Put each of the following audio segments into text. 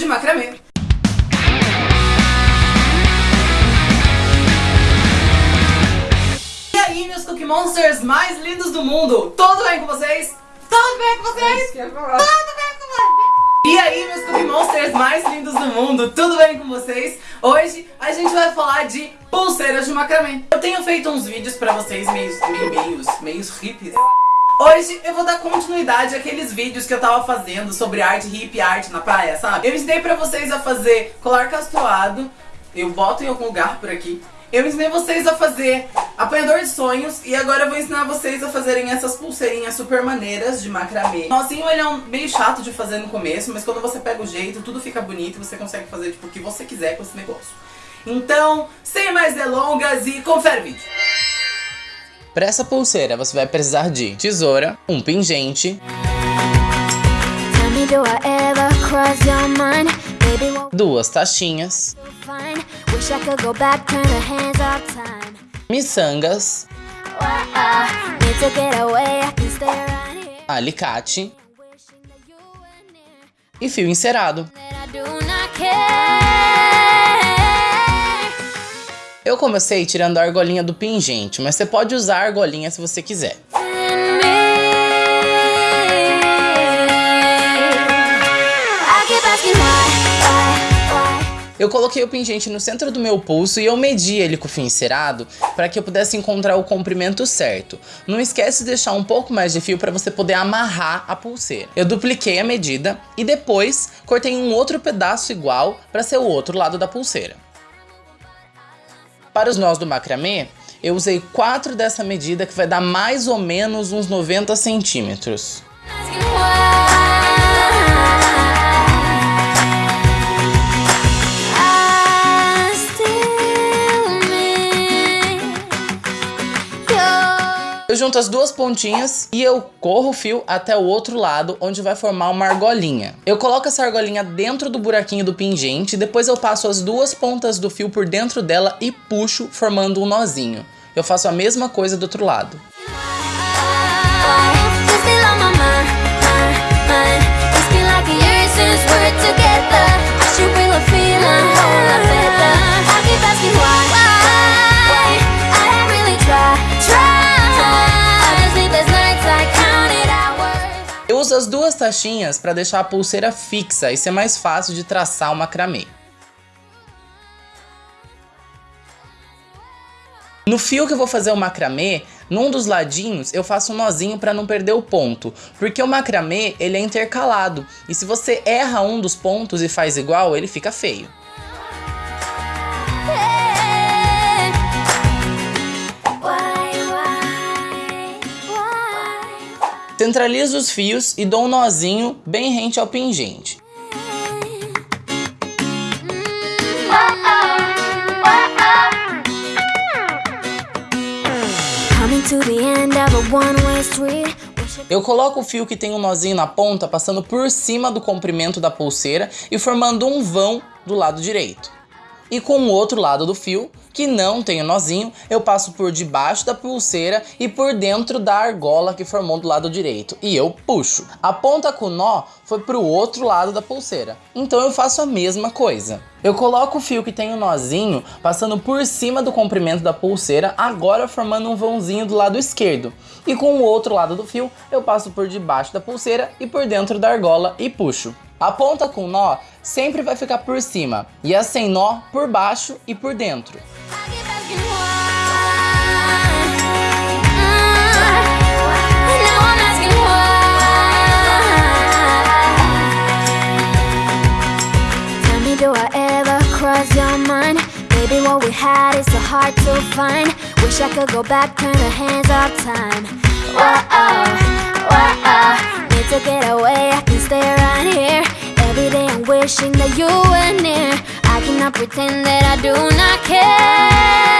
de macramê. E aí, meus Cookie Monsters mais lindos do mundo, tudo bem com vocês? Tudo bem com vocês? Tudo bem com vocês? E aí, meus Cookie Monsters mais lindos do mundo, tudo bem com vocês? Hoje a gente vai falar de pulseiras de macramê. Eu tenho feito uns vídeos pra vocês meios, meio, meios, meios hippies. Hoje eu vou dar continuidade àqueles vídeos que eu tava fazendo sobre arte hippie, arte na praia, sabe? Eu ensinei pra vocês a fazer colar castoado, eu boto em algum lugar por aqui. Eu ensinei vocês a fazer apanhador de sonhos e agora eu vou ensinar vocês a fazerem essas pulseirinhas super maneiras de macramê. Nozinho ele é um meio chato de fazer no começo, mas quando você pega o jeito, tudo fica bonito e você consegue fazer tipo, o que você quiser com esse negócio. Então, sem mais delongas e confere o vídeo. Para essa pulseira você vai precisar de tesoura, um pingente, duas taxinhas, miçangas, alicate. E fio encerado. Eu comecei tirando a argolinha do pingente, mas você pode usar a argolinha se você quiser. Eu coloquei o pingente no centro do meu pulso e eu medi ele com o fio encerado para que eu pudesse encontrar o comprimento certo. Não esquece de deixar um pouco mais de fio para você poder amarrar a pulseira. Eu dupliquei a medida e depois cortei um outro pedaço igual para ser o outro lado da pulseira. Para os nós do macramê, eu usei 4 dessa medida que vai dar mais ou menos uns 90 centímetros. Eu junto as duas pontinhas e eu corro o fio até o outro lado, onde vai formar uma argolinha. Eu coloco essa argolinha dentro do buraquinho do pingente, depois eu passo as duas pontas do fio por dentro dela e puxo, formando um nozinho. Eu faço a mesma coisa do outro lado. uso as duas taxinhas para deixar a pulseira fixa e ser mais fácil de traçar o macramê. No fio que eu vou fazer o macramê, num dos ladinhos eu faço um nozinho para não perder o ponto, porque o macramê ele é intercalado e se você erra um dos pontos e faz igual, ele fica feio. Centralizo os fios e dou um nozinho bem rente ao pingente. Eu coloco o fio que tem um nozinho na ponta passando por cima do comprimento da pulseira e formando um vão do lado direito e com o outro lado do fio, que não tem o nozinho, eu passo por debaixo da pulseira e por dentro da argola que formou do lado direito, e eu puxo. A ponta com nó foi para o outro lado da pulseira, então eu faço a mesma coisa. Eu coloco o fio que tem o nozinho passando por cima do comprimento da pulseira, agora formando um vãozinho do lado esquerdo. E com o outro lado do fio, eu passo por debaixo da pulseira e por dentro da argola e puxo. A ponta com nó sempre vai ficar por cima e a sem nó por baixo e por dentro. We had is so hard to find. Wish I could go back, turn the hands of time. Whoa, whoa, need to get away, I can stay right here. Every day I'm wishing that you were near. I cannot pretend that I do not care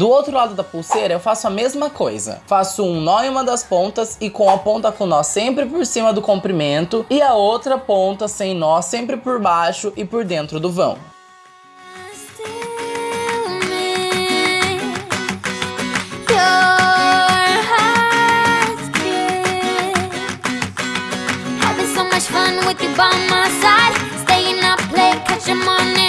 Do outro lado da pulseira eu faço a mesma coisa. Faço um nó em uma das pontas e com a ponta com nó sempre por cima do comprimento e a outra ponta sem nó sempre por baixo e por dentro do vão. with you by my side Staying up late, catch your morning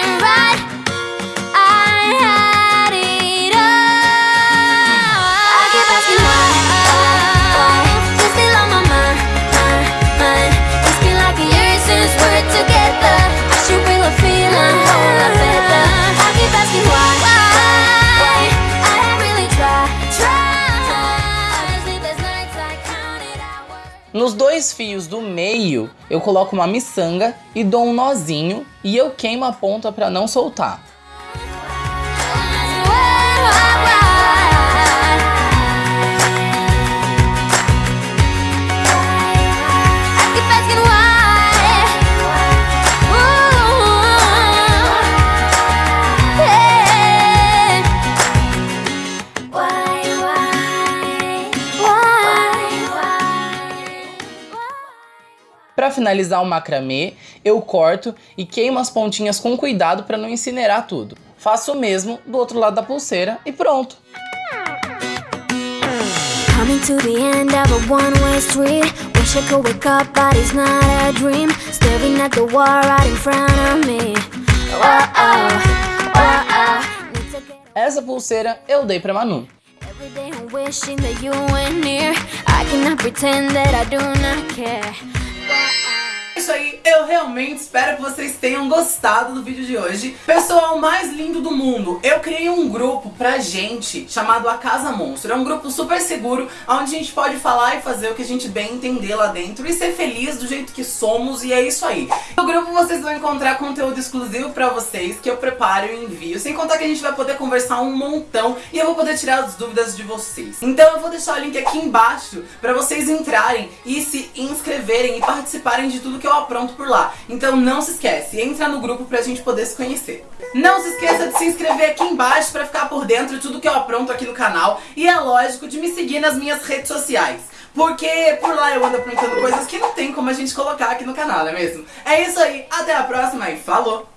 Nos dois fios do meio eu coloco uma miçanga e dou um nozinho e eu queimo a ponta para não soltar. Finalizar o macramê, eu corto e queimo as pontinhas com cuidado para não incinerar tudo. Faço o mesmo do outro lado da pulseira e pronto! Oh, oh, oh, Essa pulseira eu dei pra Manu. Wishing that you were near. I cannot pretend that I do not care isso aí, eu realmente espero que vocês tenham gostado do vídeo de hoje. Pessoal mais lindo do mundo, eu criei um grupo pra gente chamado A Casa Monstro. É um grupo super seguro, onde a gente pode falar e fazer o que a gente bem entender lá dentro e ser feliz do jeito que somos e é isso aí. No grupo vocês vão encontrar conteúdo exclusivo pra vocês que eu preparo e envio, sem contar que a gente vai poder conversar um montão e eu vou poder tirar as dúvidas de vocês. Então eu vou deixar o link aqui embaixo pra vocês entrarem e se inscreverem e participarem de tudo que eu eu apronto por lá. Então não se esquece, entra no grupo pra gente poder se conhecer. Não se esqueça de se inscrever aqui embaixo pra ficar por dentro de tudo que eu apronto aqui no canal. E é lógico de me seguir nas minhas redes sociais. Porque por lá eu ando aprontando coisas que não tem como a gente colocar aqui no canal, não é mesmo? É isso aí, até a próxima e falou!